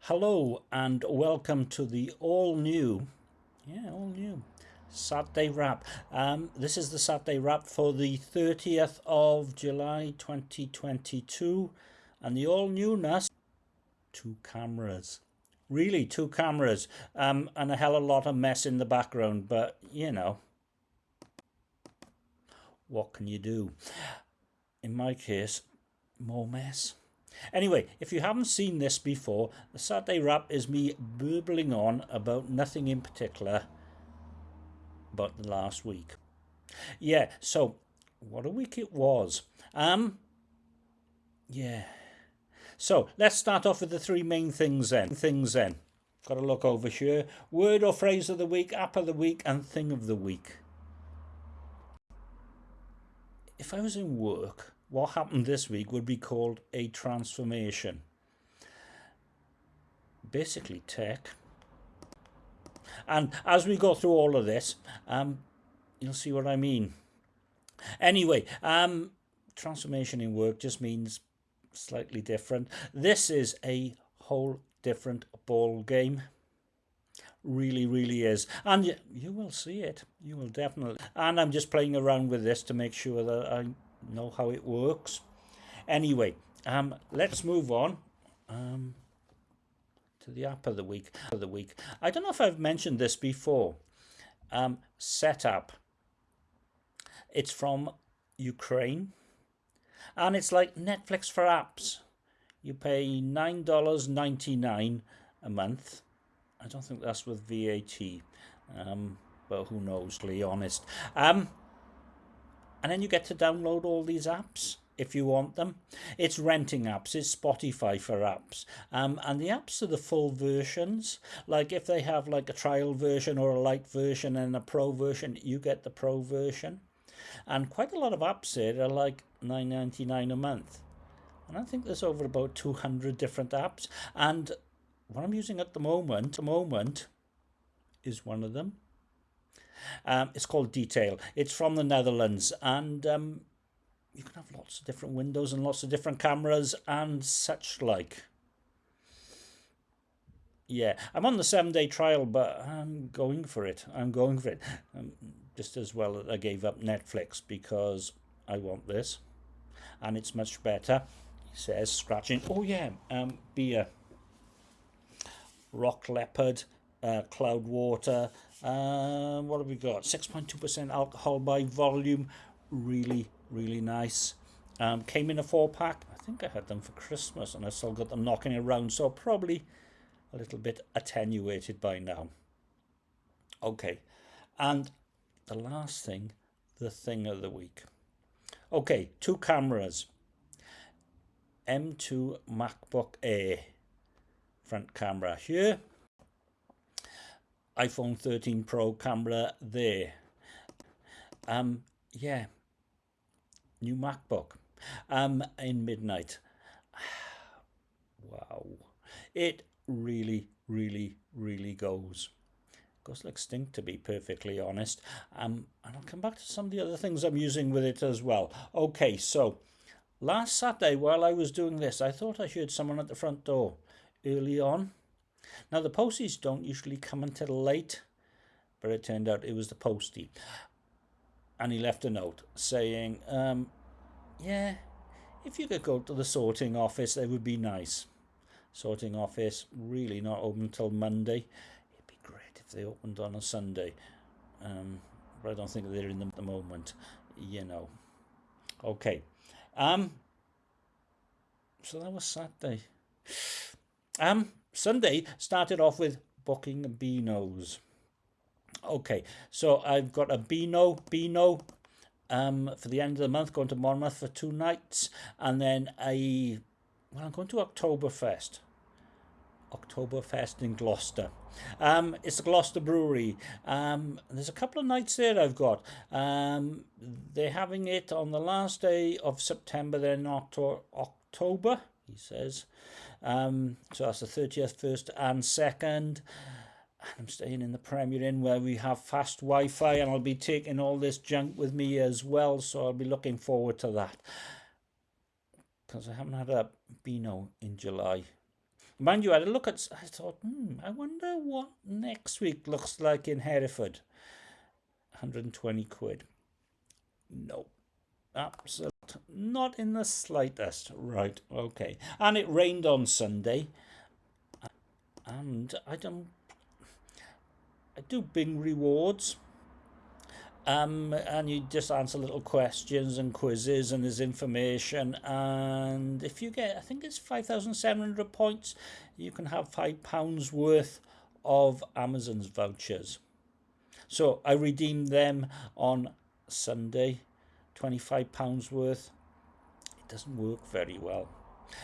Hello and welcome to the all new, yeah, all new Saturday wrap. Um, this is the Saturday wrap for the 30th of July 2022 and the all newness two cameras. Really, two cameras um, and a hell of a lot of mess in the background, but you know, what can you do? In my case, more mess. Anyway, if you haven't seen this before, the Saturday Wrap is me burbling on about nothing in particular but the last week. Yeah, so what a week it was. Um, yeah. So let's start off with the three main things then. Things then. Got to look over here. Word or phrase of the week, app of the week, and thing of the week. If I was in work, what happened this week would be called a transformation. Basically tech. And as we go through all of this, um, you'll see what I mean. Anyway, um, transformation in work just means slightly different. This is a whole different ball game. Really, really is. And you, you will see it. You will definitely. And I'm just playing around with this to make sure that I know how it works. Anyway, um, let's move on um, to the app of the week. Of the week. I don't know if I've mentioned this before. Um, Setapp. It's from Ukraine, and it's like Netflix for apps. You pay nine dollars ninety nine a month. I don't think that's with VAT, um, but who knows? To be honest. Um, and then you get to download all these apps if you want them. It's renting apps, it's Spotify for apps. Um, and the apps are the full versions. Like if they have like a trial version or a light version and a pro version, you get the pro version. And quite a lot of apps here are like nine ninety nine a month. And I think there's over about 200 different apps. And what I'm using at the moment, the moment is one of them. Um, it's called Detail. It's from the Netherlands and um, you can have lots of different windows and lots of different cameras and such like. Yeah, I'm on the seven day trial, but I'm going for it. I'm going for it. Um, just as well I gave up Netflix because I want this and it's much better. He says, scratching. Oh, yeah, um, beer. Rock Leopard, uh, Cloudwater, uh, what have we got? 6.2% alcohol by volume. Really, really nice. Um, came in a four pack. I think I had them for Christmas and I still got them knocking around. So probably a little bit attenuated by now. Okay. And the last thing, the thing of the week. Okay, two cameras. M2 MacBook Air front camera here iPhone 13 Pro camera there. Um, yeah, new MacBook um, in midnight. wow, it really, really, really goes. Goes like stink to be perfectly honest. Um, and I'll come back to some of the other things I'm using with it as well. Okay, so last Saturday while I was doing this, I thought I heard someone at the front door early on. Now the posties don't usually come until late, but it turned out it was the postie. And he left a note saying, um, yeah, if you could go to the sorting office, they would be nice. Sorting office, really not open until Monday. It'd be great if they opened on a Sunday. Um, but I don't think they're in the moment, you know. Okay. Um, so that was Saturday. Um, Sunday started off with booking Beanos. Okay, so I've got a Beano, Beano um, for the end of the month, going to Monmouth for two nights, and then a, well, I'm going to Oktoberfest. Oktoberfest in Gloucester. Um, it's the Gloucester Brewery. Um, there's a couple of nights there I've got. Um, they're having it on the last day of September, then October, he says. Um, so that's the 30th, 1st and 2nd. I'm staying in the Premier Inn where we have fast Wi-Fi and I'll be taking all this junk with me as well. So I'll be looking forward to that. Because I haven't had a Beano in July. mind you, I had a look at. I thought, hmm, I wonder what next week looks like in Hereford. 120 quid. No, absolutely not in the slightest. Right, okay. And it rained on Sunday, and I don't. I do Bing rewards um, and you just answer little questions and quizzes and there's information and if you get I think it's 5,700 points you can have five pounds worth of Amazon's vouchers so I redeemed them on Sunday 25 pounds worth it doesn't work very well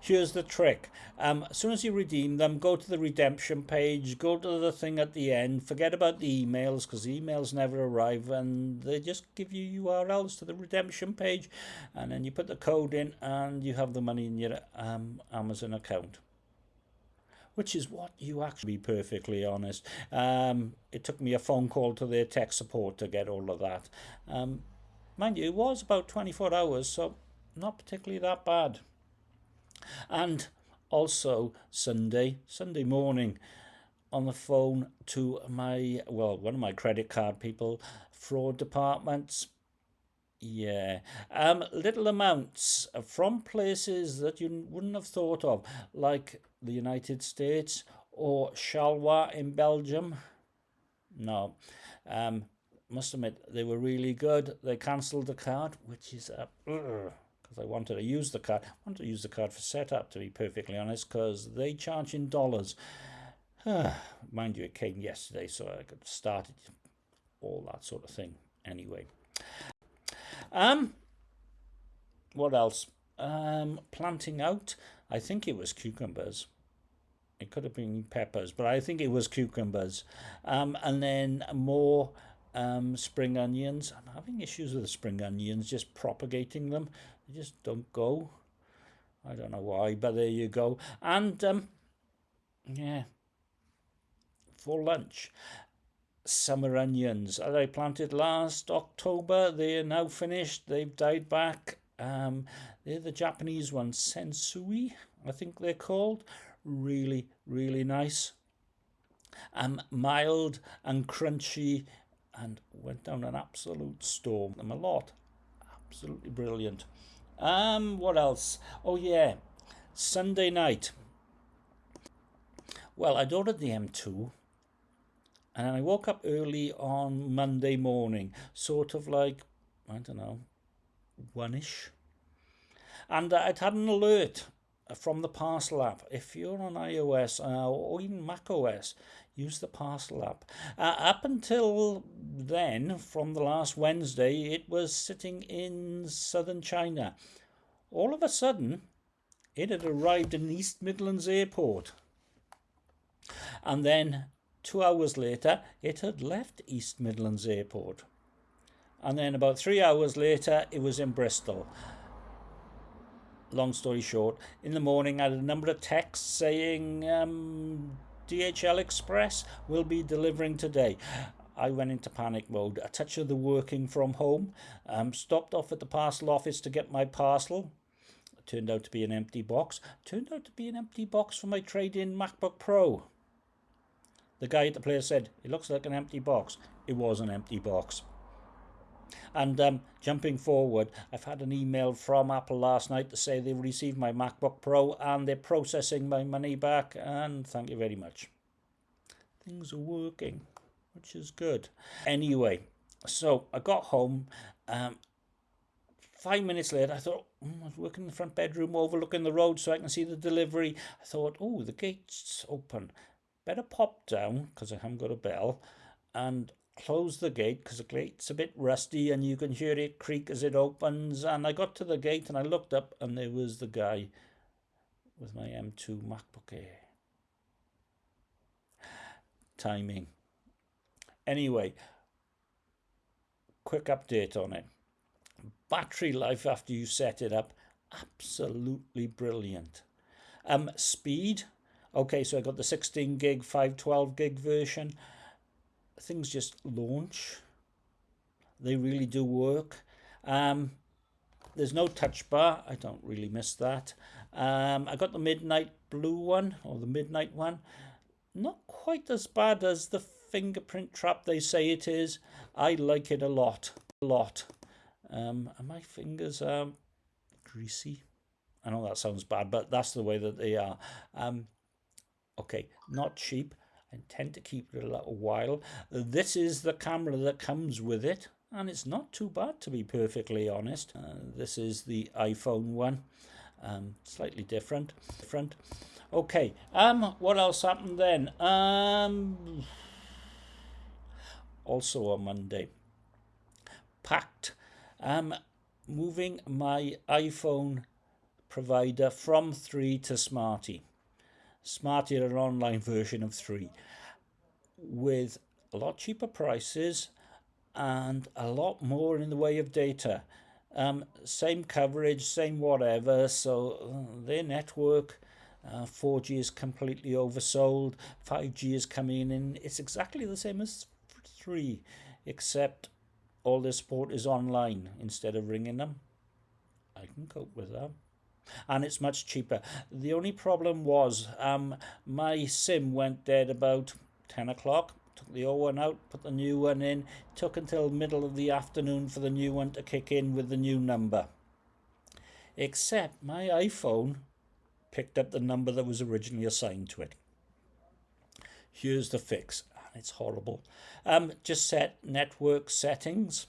Here's the trick. Um, as soon as you redeem them, go to the redemption page, go to the thing at the end, forget about the emails because the emails never arrive and they just give you URLs to the redemption page and then you put the code in and you have the money in your um, Amazon account. Which is what you actually, be perfectly honest. Um, it took me a phone call to their tech support to get all of that. Um, mind you, it was about 24 hours, so not particularly that bad and also Sunday, Sunday morning on the phone to my, well, one of my credit card people, fraud departments. Yeah, um, little amounts from places that you wouldn't have thought of, like the United States or Charleroi in Belgium. No, um, must admit they were really good. They cancelled the card, which is a. Because I wanted to use the card. I wanted to use the card for Setapp, to be perfectly honest, because they charge in dollars. Mind you, it came yesterday, so I could started all that sort of thing. Anyway, um, what else? Um, planting out. I think it was cucumbers. It could have been peppers, but I think it was cucumbers. Um, and then more um, spring onions. I'm having issues with the spring onions, just propagating them. They just don't go. I don't know why, but there you go. And, um, yeah, for lunch, summer onions. I planted last October. They are now finished. They've died back. Um, they're the Japanese ones, Senshyu, I think they're called. Really, really nice. Um, mild and crunchy and went down an absolute storm. Them a lot. Absolutely brilliant. Um, what else? Oh yeah, Sunday night. Well, I'd ordered the M2 and I woke up early on Monday morning, sort of like, I don't know, one-ish. And I'd had an alert from the Parcel app. If you're on iOS uh, or even Mac OS, use the Parcel app. Uh, up until then, from the last Wednesday, it was sitting in southern China. All of a sudden, it had arrived in East Midlands Airport. And then two hours later, it had left East Midlands Airport. And then about three hours later, it was in Bristol long story short, in the morning I had a number of texts saying um, DHL Express will be delivering today. I went into panic mode. A touch of the working from home. Um, stopped off at the parcel office to get my parcel. It turned out to be an empty box. It turned out to be an empty box for my trade-in MacBook Pro. The guy at the place said, it looks like an empty box. It was an empty box. And um, jumping forward, I've had an email from Apple last night to say they've received my MacBook Pro and they're processing my money back. And thank you very much. Things are working, which is good. Anyway, so I got home. Um, five minutes later, I thought, mm, I was working in the front bedroom overlooking the road so I can see the delivery. I thought, oh, the gate's open. Better pop down because I haven't got a bell and close the gate because the gate's a bit rusty and you can hear it creak as it opens. And I got to the gate and I looked up and there was the guy with my M2 MacBook Air. Timing. Anyway, quick update on it. Battery life after you set it up, absolutely brilliant. Um, speed, okay, so I got the 16 gig, 512 gig version things just launch. They really do work. Um, there's no touch bar. I don't really miss that. Um, I got the midnight blue one or the midnight one. Not quite as bad as the fingerprint trap they say it is. I like it a lot, a lot. Um, and my fingers are greasy. I know that sounds bad, but that's the way that they are. Um, okay, not cheap. Intend to keep it a little while. This is the camera that comes with it, and it's not too bad to be perfectly honest. Uh, this is the iPhone one, um, slightly different. Different. Okay. Um, what else happened then? Um, also on Monday, packed. Um, moving my iPhone provider from 3 to Smarty. Smarty are an online version of 3 with a lot cheaper prices and a lot more in the way of data. Um, same coverage, same whatever, so uh, their network uh, 4G is completely oversold, 5G is coming in, it's exactly the same as 3, except all their support is online instead of ringing them. I can cope with that and it's much cheaper. The only problem was um, my SIM went dead about 10 o'clock. Took the old one out, put the new one in. Took until middle of the afternoon for the new one to kick in with the new number. Except my iPhone picked up the number that was originally assigned to it. Here's the fix. It's horrible. Um, just set network settings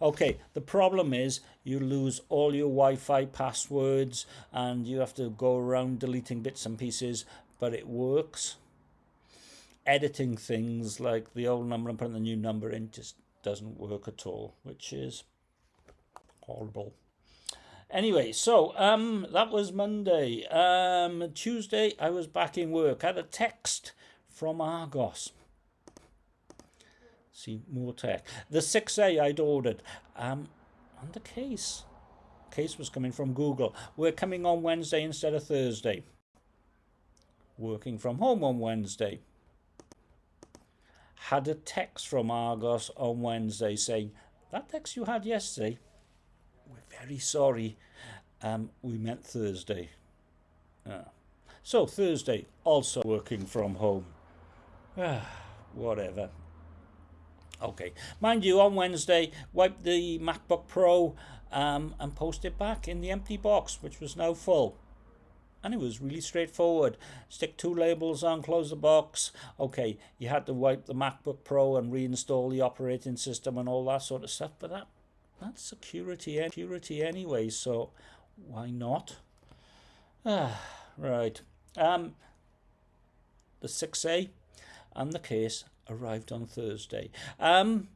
Okay, the problem is you lose all your Wi-Fi passwords and you have to go around deleting bits and pieces, but it works. Editing things like the old number and putting the new number in just doesn't work at all, which is horrible. Anyway, so um, that was Monday. Um, Tuesday, I was back in work. I had a text from Argos. See, more tech. The 6A I'd ordered. Um, and the case. Case was coming from Google. We're coming on Wednesday instead of Thursday. Working from home on Wednesday. Had a text from Argos on Wednesday saying, that text you had yesterday, we're very sorry. Um, we meant Thursday. Uh, so Thursday, also working from home. Ah, whatever. Okay, mind you, on Wednesday, wipe the MacBook Pro um, and post it back in the empty box, which was now full. And it was really straightforward. Stick two labels on, close the box. Okay, you had to wipe the MacBook Pro and reinstall the operating system and all that sort of stuff, but that that's security, security anyway, so why not? Ah, right. Um, the 6A and the case arrived on Thursday. Um,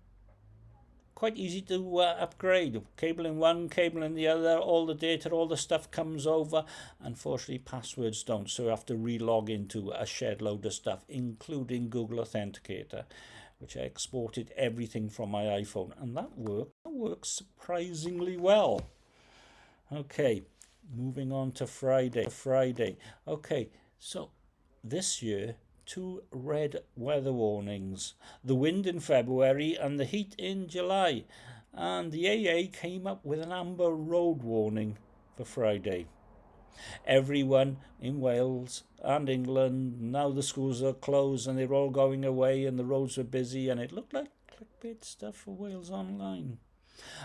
quite easy to uh, upgrade. Cable in one, cable in the other, all the data, all the stuff comes over. Unfortunately, passwords don't, so you have to relog into a shared load of stuff, including Google Authenticator, which I exported everything from my iPhone, and that worked. That works surprisingly well. Okay, moving on to Friday. Friday. Okay, so this year two red weather warnings the wind in February and the heat in July. And the AA came up with an amber road warning for Friday. Everyone in Wales and England, now the schools are closed and they're all going away and the roads were busy and it looked like clickbait stuff for Wales Online.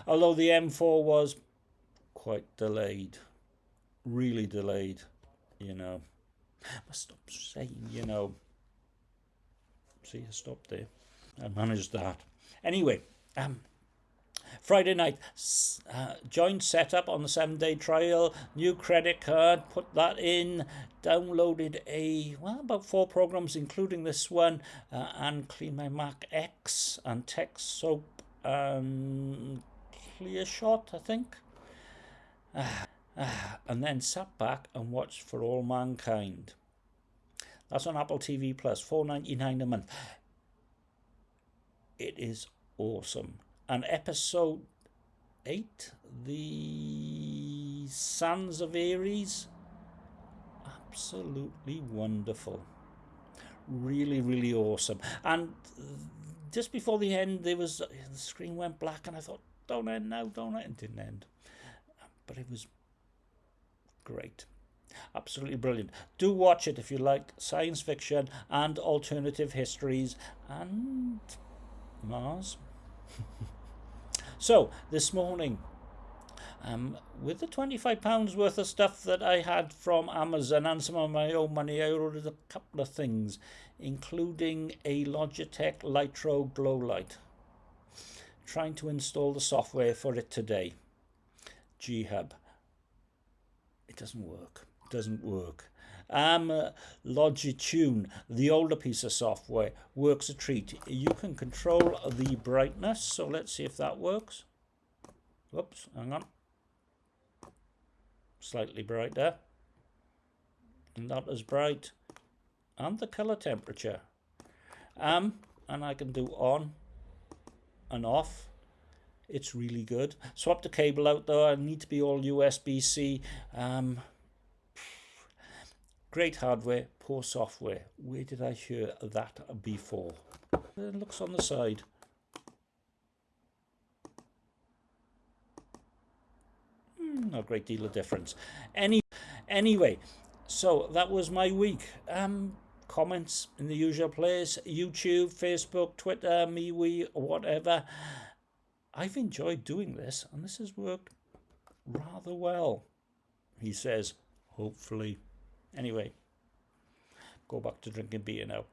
Although the M4 was quite delayed, really delayed, you know. I must stop saying, you know. See, I stopped there. I managed that. Anyway, um, Friday night, uh, joined Setapp on the seven day trial, new credit card, put that in, downloaded a, well, about four programs, including this one, uh, and Clean My Mac X, and Text Soap, and Clear Shot, I think. Uh, and then sat back and watched For All Mankind. That's on Apple TV Plus, four ninety nine a month. It is awesome. And episode eight, the Sons of Ares, absolutely wonderful. Really, really awesome. And just before the end, there was the screen went black, and I thought, "Don't end now, don't end." It didn't end, but it was Great. Absolutely brilliant. Do watch it if you like science fiction and alternative histories and Mars. so, this morning, um, with the £25 worth of stuff that I had from Amazon and some of my own money, I ordered a couple of things, including a Logitech Litra Glow Light. Trying to install the software for it today. G-Hub. It doesn't work. Doesn't work. Um, uh, Logitune, the older piece of software, works a treat. You can control the brightness, so let's see if that works. Whoops, hang on. Slightly brighter. Not as bright. And the color temperature. Um and I can do on and off. It's really good. Swap the cable out though. I need to be all USB-C um great hardware poor software where did I hear that before it looks on the side not a great deal of difference. Any, anyway, so that was my week. Um, comments in the usual place: YouTube, Facebook, Twitter, MeWe, whatever. I've enjoyed doing this, and this has worked rather well. He says, hopefully. Anyway, go back to drinking beer now. Bye.